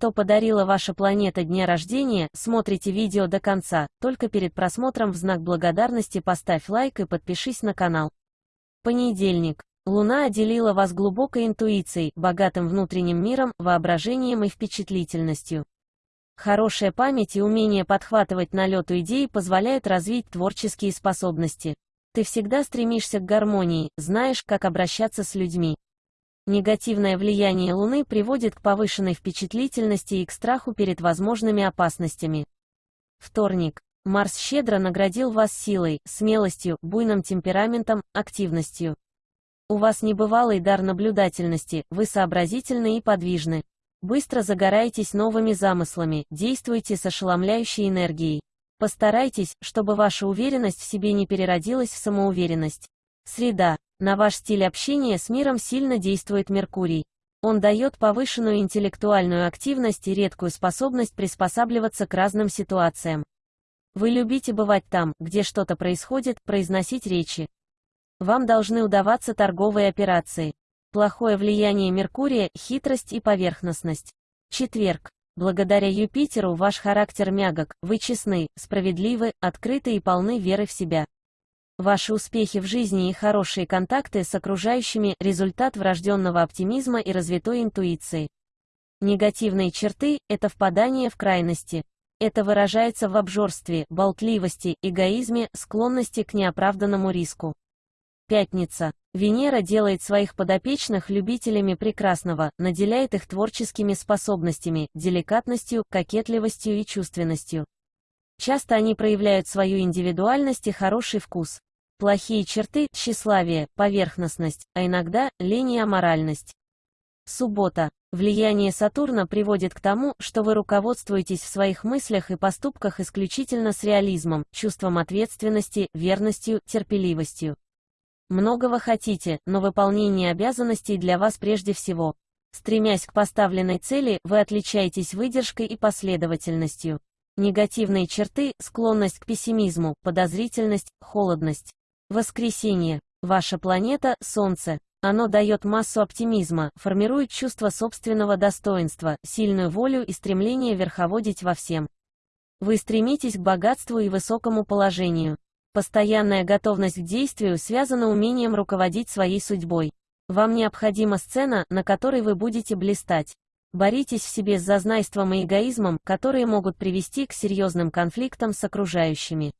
Что подарила ваша планета дня рождения, смотрите видео до конца, только перед просмотром в знак благодарности поставь лайк и подпишись на канал. Понедельник. Луна отделила вас глубокой интуицией, богатым внутренним миром, воображением и впечатлительностью. Хорошая память и умение подхватывать на лету идеи позволяют развить творческие способности. Ты всегда стремишься к гармонии, знаешь, как обращаться с людьми. Негативное влияние Луны приводит к повышенной впечатлительности и к страху перед возможными опасностями. Вторник. Марс щедро наградил вас силой, смелостью, буйным темпераментом, активностью. У вас небывалый дар наблюдательности, вы сообразительны и подвижны. Быстро загораетесь новыми замыслами, действуйте с ошеломляющей энергией. Постарайтесь, чтобы ваша уверенность в себе не переродилась в самоуверенность. Среда. На ваш стиль общения с миром сильно действует Меркурий. Он дает повышенную интеллектуальную активность и редкую способность приспосабливаться к разным ситуациям. Вы любите бывать там, где что-то происходит, произносить речи. Вам должны удаваться торговые операции. Плохое влияние Меркурия, хитрость и поверхностность. Четверг. Благодаря Юпитеру ваш характер мягок, вы честны, справедливы, открыты и полны веры в себя. Ваши успехи в жизни и хорошие контакты с окружающими – результат врожденного оптимизма и развитой интуиции. Негативные черты – это впадание в крайности. Это выражается в обжорстве, болтливости, эгоизме, склонности к неоправданному риску. Пятница. Венера делает своих подопечных любителями прекрасного, наделяет их творческими способностями, деликатностью, кокетливостью и чувственностью. Часто они проявляют свою индивидуальность и хороший вкус. Плохие черты – тщеславие, поверхностность, а иногда – лень и аморальность. Суббота. Влияние Сатурна приводит к тому, что вы руководствуетесь в своих мыслях и поступках исключительно с реализмом, чувством ответственности, верностью, терпеливостью. Многого хотите, но выполнение обязанностей для вас прежде всего. Стремясь к поставленной цели, вы отличаетесь выдержкой и последовательностью. Негативные черты – склонность к пессимизму, подозрительность, холодность. Воскресенье. Ваша планета – Солнце. Оно дает массу оптимизма, формирует чувство собственного достоинства, сильную волю и стремление верховодить во всем. Вы стремитесь к богатству и высокому положению. Постоянная готовность к действию связана умением руководить своей судьбой. Вам необходима сцена, на которой вы будете блистать. Боритесь в себе с зазнайством и эгоизмом, которые могут привести к серьезным конфликтам с окружающими.